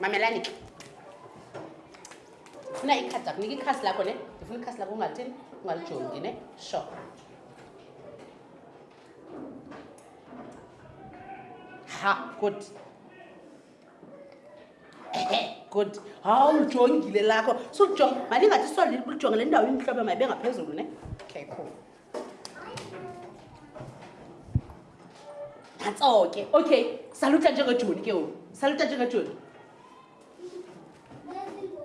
mamelani ke ndifuna ikhadi lakho nika ikhasi lakho ne ndifuna ikhasi lakho ungalithini ungalijongi ne sho ha good god hawu lijongile lakho sujonga mandingathi solile kulijonga le ndawo imhlobo mayibe ngaphezulu ne okay cool nantso ke okay saluta njengejoni ke ngoku saluta njengejoni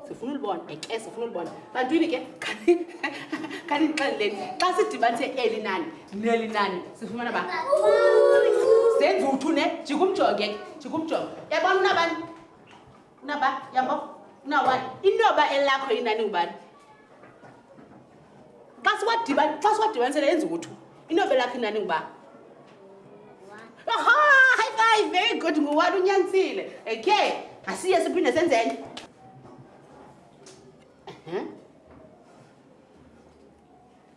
sifuna ulibona eke sifuna ulibona bantwini ke khanindixeleleni xa sidibanise eli nani neli nani sifumana ba zenze uthu ne jikumjonge jikumjonge yabona unabani unaba yabo unawa inoba elakho inani ngubani xa siwadibanisele enza ukuthi inovela yakho inani nguba aha high five very good nguwani unyanisile okay asiye siphinde senze enye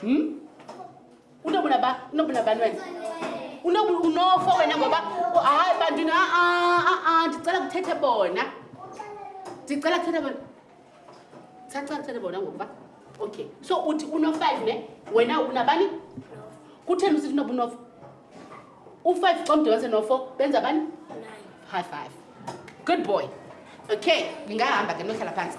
Hmm? Unobuna ba, unobuna ba nwen. Unobuna unofo wena ngoba hayi bantu na a a a ndicela kuthethe bona. Ndicela kuthethe bona. Sacha kuthethe bona ngoba. Okay. So uthi uno 5 ne? Wena unabani? Kutheni usithi unobuna unofo? u-five xa umdibanise no-four benza bani high five good boy okay ndingahamba ke nohlala phantsi